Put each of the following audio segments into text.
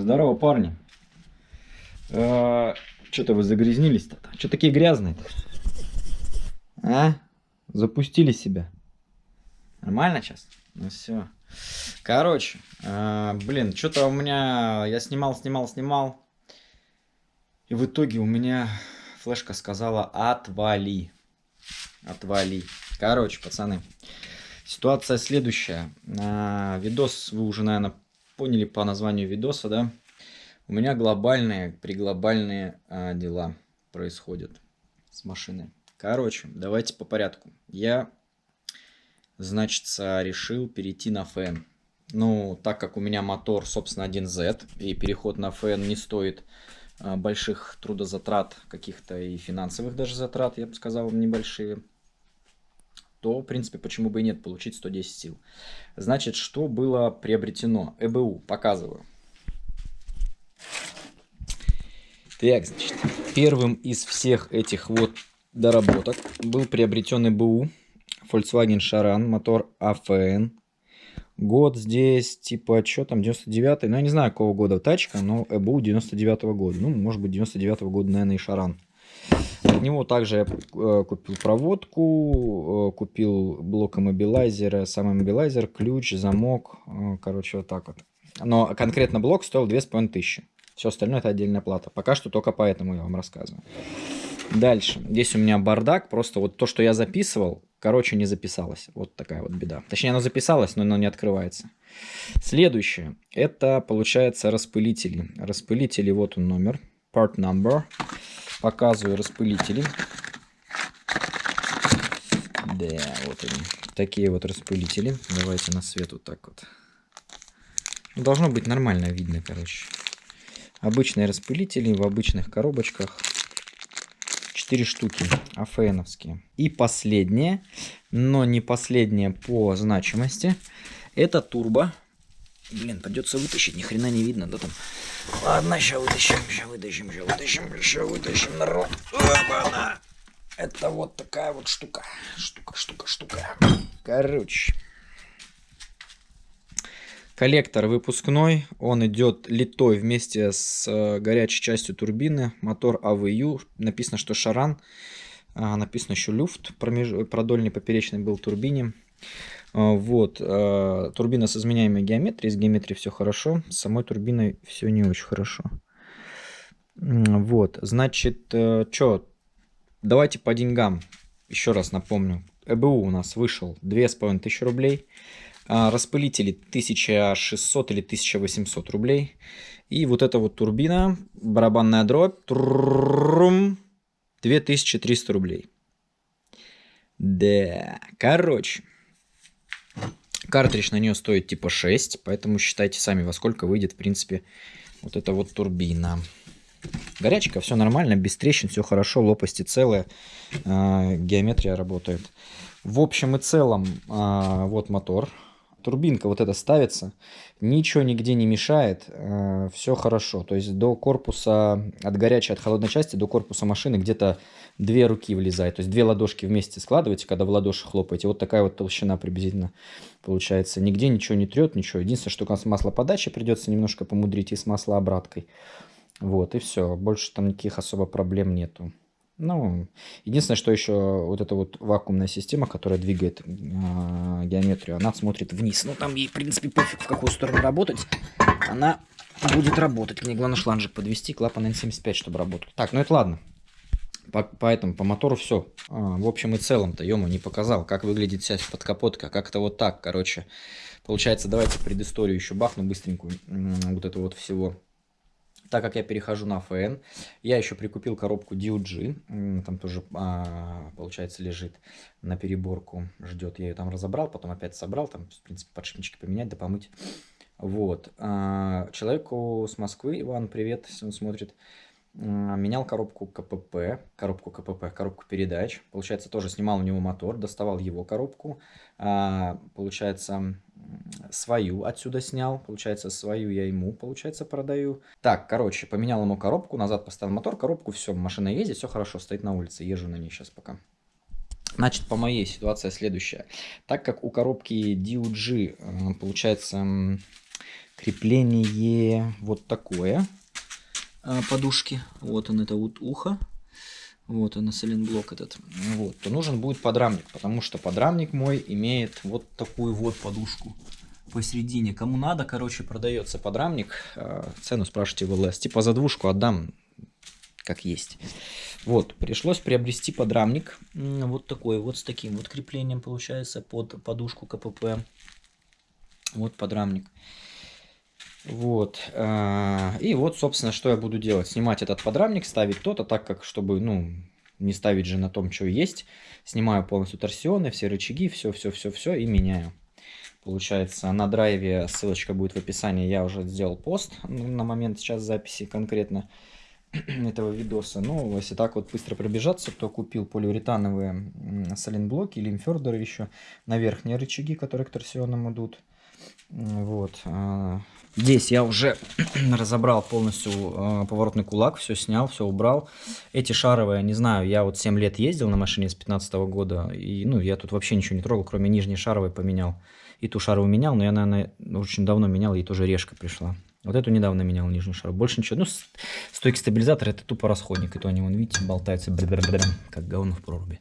Здорово, парни. Что-то вы загрязнились-то? Что такие грязные-то? А? Запустили себя? Нормально сейчас? Ну все. Короче, э, блин, что-то у меня... Я снимал, снимал, снимал. И в итоге у меня флешка сказала «отвали». Отвали. Короче, пацаны. Ситуация следующая. А, видос вы уже, наверное, поняли по названию видоса, да? У меня глобальные, приглобальные а, дела происходят с машиной. Короче, давайте по порядку. Я, значит, решил перейти на ФН. Ну, так как у меня мотор, собственно, 1Z, и переход на ФН не стоит а, больших трудозатрат, каких-то и финансовых даже затрат, я бы сказал, небольшие, то, в принципе, почему бы и нет, получить 110 сил. Значит, что было приобретено? ЭБУ, показываю. Так, значит, первым из всех этих вот доработок был приобретен ЭБУ Volkswagen Charan, мотор AFN. Год здесь, типа, что там, 99-й, ну, я не знаю, какого года тачка, но ЭБУ 99-го года. Ну, может быть, 99-го года, наверное, и Шаран. От него также я э, купил проводку, э, купил блок иммобилайзера, сам иммобилайзер, ключ, замок, э, короче, вот так вот. Но конкретно блок стоил 2500. Все остальное это отдельная плата. Пока что только поэтому я вам рассказываю. Дальше. Здесь у меня бардак. Просто вот то, что я записывал, короче, не записалось. Вот такая вот беда. Точнее, оно записалось, но оно не открывается. Следующее. Это, получается, распылители. Распылители, вот он номер. Part number. Показываю распылители. Да, вот они. Такие вот распылители. Давайте на свет вот так вот. Должно быть нормально видно, короче. Обычные распылители в обычных коробочках. 4 штуки АФНовские. И последнее, но не последнее по значимости, это турбо. Блин, придется вытащить, ни хрена не видно, да там. Ладно, сейчас вытащим, сейчас вытащим, сейчас вытащим, сейчас вытащим, народ. Опа-на! Это вот такая вот штука. Штука, штука, штука. Короче. Коллектор выпускной, он идет литой вместе с э, горячей частью турбины, мотор АВЮ, написано, что шаран, а, написано еще люфт, промеж... продольный поперечный был турбине. А, вот, э, турбина с изменяемой геометрией, с геометрией все хорошо, с самой турбиной все не очень хорошо. Вот, значит, э, что, давайте по деньгам, еще раз напомню, ЭБУ у нас вышел 2500 рублей, а, распылители 1600 или 1800 рублей. И вот эта вот турбина, барабанная дробь, 2300 рублей. Да, короче. Картридж на нее стоит типа 6, поэтому считайте сами, во сколько выйдет, в принципе, вот эта вот турбина. Горячка, все нормально, без трещин, все хорошо, лопасти целые, э, геометрия работает. В общем и целом, э, вот мотор, турбинка вот эта ставится, ничего нигде не мешает, э, все хорошо. То есть до корпуса, от горячей, от холодной части до корпуса машины где-то две руки влезает. То есть две ладошки вместе складываете, когда в ладоши хлопаете. Вот такая вот толщина приблизительно получается. Нигде ничего не трет, ничего. Единственное, что с маслоподачей придется немножко помудрить и с маслообраткой. Вот, и все. Больше там никаких особо проблем нету. Ну, единственное, что еще вот эта вот вакуумная система, которая двигает э, геометрию, она смотрит вниз. Ну, там ей, в принципе, пофиг, в какую сторону работать. Она будет работать. Мне главное шланжик подвести, клапан N75, чтобы работал. Так, ну это ладно. По, поэтому по мотору все. А, в общем и целом-то, ё не показал, как выглядит вся подкапотка. Как-то вот так, короче. Получается, давайте предысторию еще бахну быстренькую вот это вот всего так как я перехожу на ФН, я еще прикупил коробку DUG, там тоже, а, получается, лежит на переборку, ждет. Я ее там разобрал, потом опять собрал, там, в принципе, подшипнички поменять, да помыть. Вот. А, человеку с Москвы, Иван, привет, если он смотрит, менял коробку КПП, коробку КПП, коробку передач. Получается, тоже снимал у него мотор, доставал его коробку. А, получается, свою отсюда снял. Получается, свою я ему, получается, продаю. Так, короче, поменял ему коробку, назад поставил мотор, коробку, все, машина ездит, все хорошо, стоит на улице, езжу на ней сейчас пока. Значит, по моей ситуация следующая. Так как у коробки DUG, э, получается, крепление вот такое подушки. Вот он, это вот ухо. Вот он, блок этот. Вот, то нужен будет подрамник, потому что подрамник мой имеет вот такую вот подушку посередине. Кому надо, короче, продается подрамник. А, цену спрашивайте в ЛС. Типа за двушку отдам, как есть. Вот, пришлось приобрести подрамник. Вот такой, вот с таким вот креплением получается под подушку КПП. Вот подрамник. Вот. А, и вот, собственно, что я буду делать. Снимать этот подрамник, ставить тот, а так как, чтобы, ну, не ставить же на том, что есть, снимаю полностью торсионы, все рычаги, все-все-все-все и меняю. Получается, на драйве ссылочка будет в описании. Я уже сделал пост на момент сейчас записи конкретно этого видоса. Ну, если так вот быстро пробежаться, то купил полиуретановые саленблоки или имфердеры еще на верхние рычаги, которые к торсионам идут. Вот. А, здесь я уже разобрал полностью а, поворотный кулак, все снял, все убрал. Эти шаровые, не знаю, я вот 7 лет ездил на машине с 15 -го года, и ну, я тут вообще ничего не трогал, кроме нижней шаровой поменял. И ту шаровую менял, но я, наверное, очень давно менял, и тоже решка пришла. Вот эту недавно менял нижнюю шару. Больше ничего. Ну, стойки стабилизатора это тупо расходник. И то они, вон, видите, болтаются, как говно в проруби.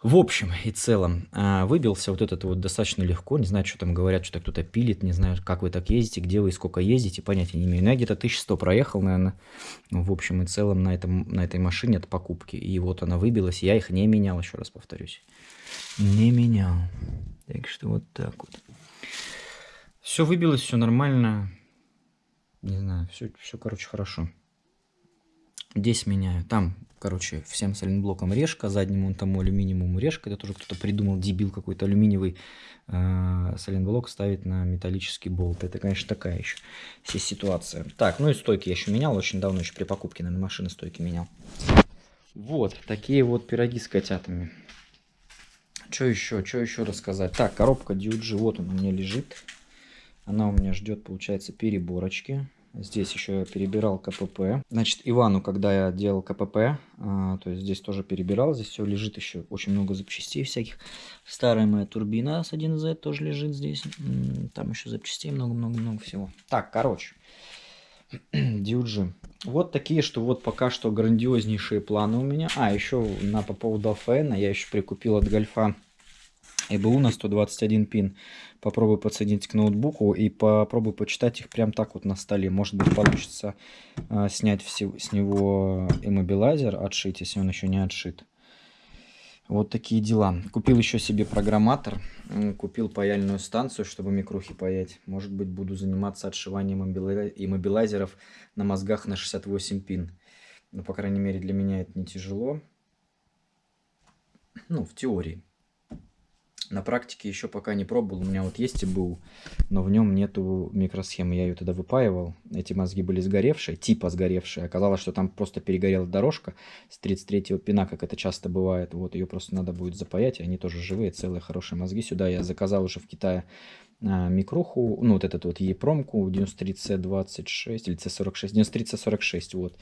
В общем и целом, а, выбился вот этот вот достаточно легко. Не знаю, что там говорят, что кто-то пилит. Не знаю, как вы так ездите, где вы и сколько ездите. Понятия не имею. Но я где-то 1100 проехал, наверное, в общем и целом на, этом, на этой машине от покупки. И вот она выбилась. Я их не менял, еще раз повторюсь. Не менял. Так что вот так вот. Все выбилось, все нормально. Не знаю, все, все короче, хорошо. Здесь меняю. Там короче, всем сайлентблоком решка, заднему тому алюминиевому решка, это тоже кто-то придумал, дебил какой-то алюминиевый э, сайлентблок ставить на металлический болт. Это, конечно, такая еще ситуация. Так, ну и стойки я еще менял, очень давно, еще при покупке, наверное, машины стойки менял. Вот, такие вот пироги с котятами. Что еще, что еще рассказать? Так, коробка DUG, вот он у меня лежит. Она у меня ждет, получается, переборочки. Здесь еще я перебирал КПП. Значит, Ивану, когда я делал КПП, а, то есть здесь тоже перебирал. Здесь все лежит еще очень много запчастей всяких. Старая моя турбина с 1Z тоже лежит здесь. Там еще запчастей много-много-много всего. Так, короче. DUG. Вот такие, что вот пока что грандиознейшие планы у меня. А, еще на, по поводу АФН я еще прикупил от Гольфа ЭБУ на 121 пин. Попробую подсоединить к ноутбуку и попробую почитать их прям так вот на столе. Может быть получится э, снять все, с него иммобилайзер, отшить, если он еще не отшит. Вот такие дела. Купил еще себе программатор, купил паяльную станцию, чтобы микрухи паять. Может быть буду заниматься отшиванием иммобилайзеров на мозгах на 68 пин. Но, по крайней мере, для меня это не тяжело. Ну, в теории. На практике еще пока не пробовал. У меня вот есть и был, но в нем нету микросхемы. Я ее тогда выпаивал. Эти мозги были сгоревшие, типа сгоревшие. Оказалось, что там просто перегорела дорожка с 33-го пина, как это часто бывает. Вот ее просто надо будет запаять. Они тоже живые, целые, хорошие мозги. Сюда я заказал уже в Китае а, микруху, ну вот этот вот E-промку 93C26 или C46, 93C46, вот.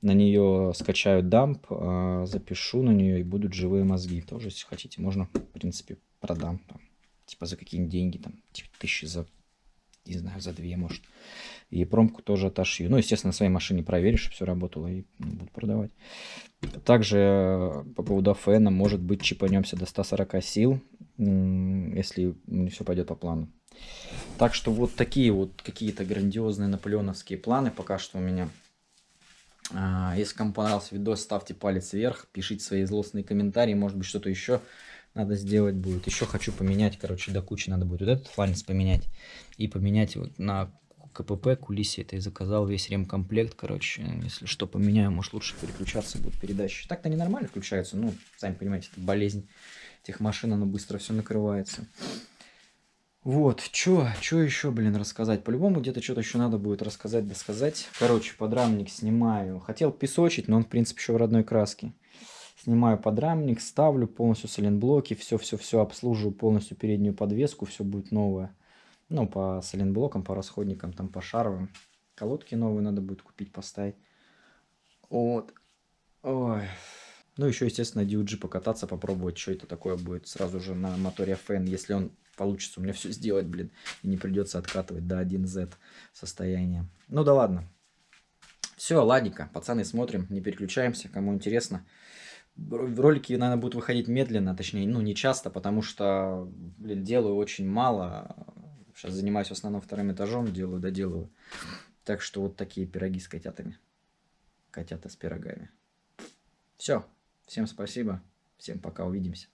На нее скачаю дамп, а, запишу на нее и будут живые мозги. Тоже, если хотите, можно, в принципе, продам. Там, типа за какие-нибудь деньги, там, типа тысячи за, не знаю, за две, может. И промку тоже отошью. Ну, естественно, на своей машине проверишь, чтобы все работало, и ну, буду продавать. Также э, по поводу АФН, может быть, чипанемся до 140 сил, если все пойдет по плану. Так что вот такие вот какие-то грандиозные наполеоновские планы пока что у меня. А, если кому понравился видос, ставьте палец вверх, пишите свои злостные комментарии, может быть что-то еще надо сделать будет. Еще хочу поменять, короче, до кучи надо будет вот этот фланец поменять и поменять вот на КПП кулисе это и заказал весь ремкомплект, короче, если что поменяю, может лучше переключаться будет передачи. Так-то они нормально включаются, ну, сами понимаете, это болезнь этих машин, оно быстро все накрывается. Вот, чё, чё еще, блин, рассказать? По-любому где-то что-то еще надо будет рассказать, досказать. Короче, подрамник снимаю. Хотел песочить, но он, в принципе, еще в родной краске. Снимаю подрамник, ставлю полностью соленблоки, все-все-все обслуживаю полностью переднюю подвеску, все будет новое. Ну, по соленблокам, по расходникам, там, по шаровым. Колодки новые надо будет купить, поставить. Вот. Ой. Ну, еще, естественно, DUG покататься, попробовать, что это такое будет сразу же на моторе FN, если он получится у меня все сделать, блин, и не придется откатывать до 1Z состояния. Ну да ладно. Все, ладненько, пацаны, смотрим, не переключаемся, кому интересно. Ролики, наверное, будут выходить медленно, точнее, ну, не часто, потому что, блин, делаю очень мало. Сейчас занимаюсь в основном вторым этажом, делаю, доделываю. Так что вот такие пироги с котятами. Котята с пирогами. Все. Всем спасибо. Всем пока. Увидимся.